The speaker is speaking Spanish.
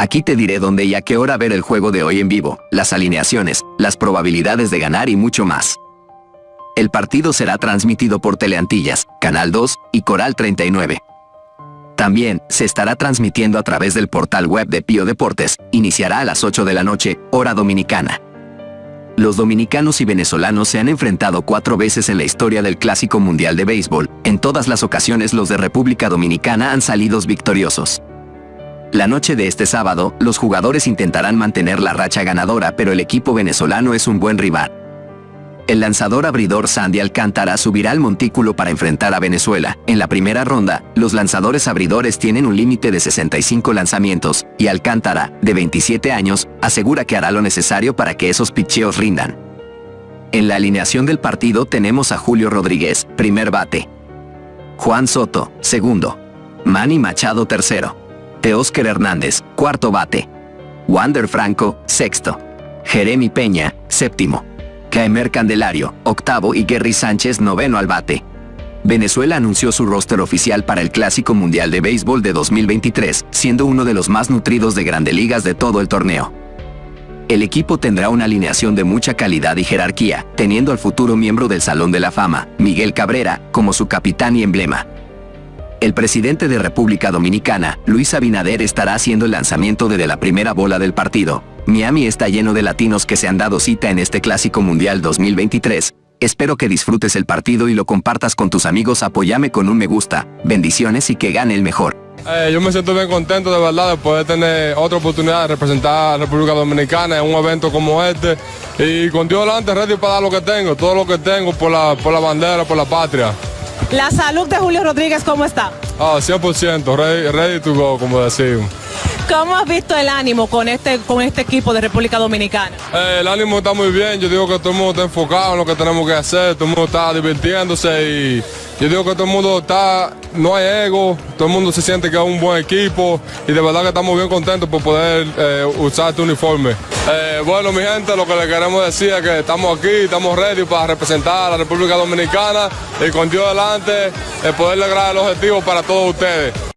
Aquí te diré dónde y a qué hora ver el juego de hoy en vivo, las alineaciones, las probabilidades de ganar y mucho más. El partido será transmitido por Teleantillas, Canal 2 y Coral 39. También se estará transmitiendo a través del portal web de Pío Deportes, iniciará a las 8 de la noche, hora dominicana. Los dominicanos y venezolanos se han enfrentado cuatro veces en la historia del Clásico Mundial de Béisbol. En todas las ocasiones los de República Dominicana han salido victoriosos. La noche de este sábado, los jugadores intentarán mantener la racha ganadora, pero el equipo venezolano es un buen rival. El lanzador abridor Sandy Alcántara subirá al montículo para enfrentar a Venezuela. En la primera ronda, los lanzadores abridores tienen un límite de 65 lanzamientos, y Alcántara, de 27 años, asegura que hará lo necesario para que esos picheos rindan. En la alineación del partido tenemos a Julio Rodríguez, primer bate. Juan Soto, segundo. Manny Machado, tercero. Teóscar Hernández, cuarto bate. Wander Franco, sexto. Jeremy Peña, séptimo. Caemer Candelario, octavo y Gary Sánchez, noveno al bate. Venezuela anunció su roster oficial para el Clásico Mundial de Béisbol de 2023, siendo uno de los más nutridos de grandes ligas de todo el torneo. El equipo tendrá una alineación de mucha calidad y jerarquía, teniendo al futuro miembro del Salón de la Fama, Miguel Cabrera, como su capitán y emblema. El presidente de República Dominicana, Luis Abinader, estará haciendo el lanzamiento desde la primera bola del partido. Miami está lleno de latinos que se han dado cita en este Clásico Mundial 2023. Espero que disfrutes el partido y lo compartas con tus amigos. Apóyame con un me gusta. Bendiciones y que gane el mejor. Eh, yo me siento bien contento de verdad de poder tener otra oportunidad de representar a la República Dominicana en un evento como este y con Dios delante ready para dar lo que tengo, todo lo que tengo por la, por la bandera, por la patria. La salud de Julio Rodríguez, ¿cómo está? Ah, 100%, ready, ready to go, como decimos. ¿Cómo has visto el ánimo con este, con este equipo de República Dominicana? Eh, el ánimo está muy bien, yo digo que todo el mundo está enfocado en lo que tenemos que hacer, todo el mundo está divirtiéndose y yo digo que todo el mundo está, no hay ego, todo el mundo se siente que es un buen equipo y de verdad que estamos bien contentos por poder eh, usar este uniforme. Eh, bueno, mi gente, lo que le queremos decir es que estamos aquí, estamos ready para representar a la República Dominicana y con Dios delante, poder lograr el objetivo para todos ustedes.